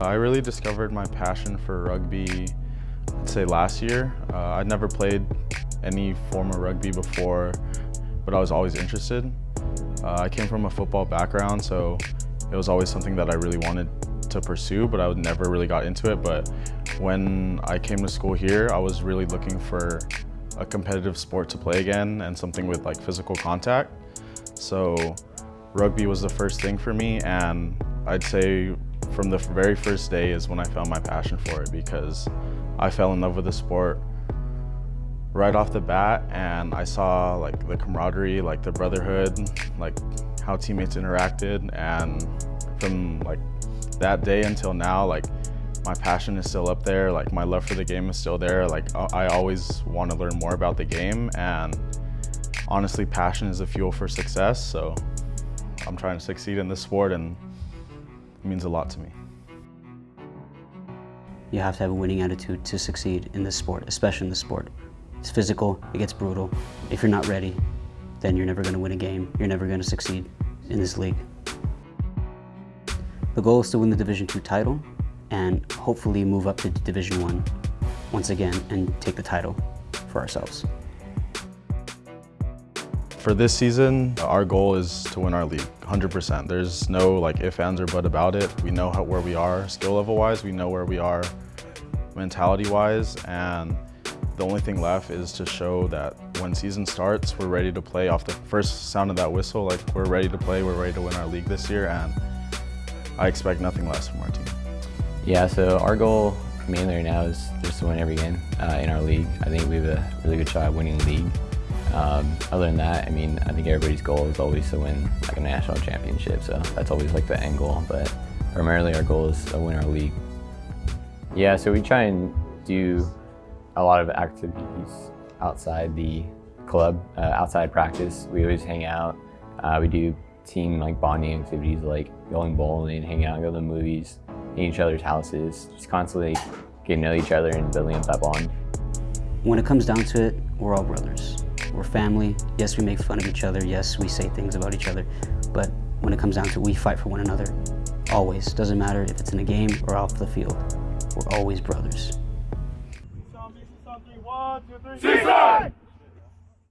I really discovered my passion for rugby, I'd say last year. Uh, I'd never played any form of rugby before, but I was always interested. Uh, I came from a football background, so it was always something that I really wanted to pursue, but I would never really got into it. But when I came to school here, I was really looking for a competitive sport to play again and something with like physical contact. So rugby was the first thing for me and I'd say from the very first day is when I found my passion for it because I fell in love with the sport right off the bat and I saw like the camaraderie, like the brotherhood, like how teammates interacted and from like that day until now, like my passion is still up there. Like my love for the game is still there. Like I always want to learn more about the game and honestly, passion is the fuel for success. So I'm trying to succeed in this sport and it means a lot to me. You have to have a winning attitude to succeed in this sport, especially in this sport. It's physical, it gets brutal. If you're not ready, then you're never gonna win a game. You're never gonna succeed in this league. The goal is to win the Division II title and hopefully move up to Division One once again and take the title for ourselves. For this season, our goal is to win our league, 100%. There's no like if, ands, or but about it. We know how, where we are skill level-wise, we know where we are mentality-wise, and the only thing left is to show that when season starts, we're ready to play off the first sound of that whistle, like we're ready to play, we're ready to win our league this year, and I expect nothing less from our team. Yeah, so our goal mainly right now is just to win every game uh, in our league. I think we have a really good shot at winning the league. Um, other than that, I mean, I think everybody's goal is always to win like a national championship, so that's always like the end goal, but primarily our goal is to win our league. Yeah, so we try and do a lot of activities outside the club, uh, outside practice. We always hang out. Uh, we do team like bonding activities like going bowling, hang out, go to the movies, in each other's houses, just constantly getting to know each other and building up that bond. When it comes down to it, we're all brothers. We're family. Yes, we make fun of each other. Yes, we say things about each other. But when it comes down to it, we fight for one another. Always. Doesn't matter if it's in a game or off the field. We're always brothers. Three.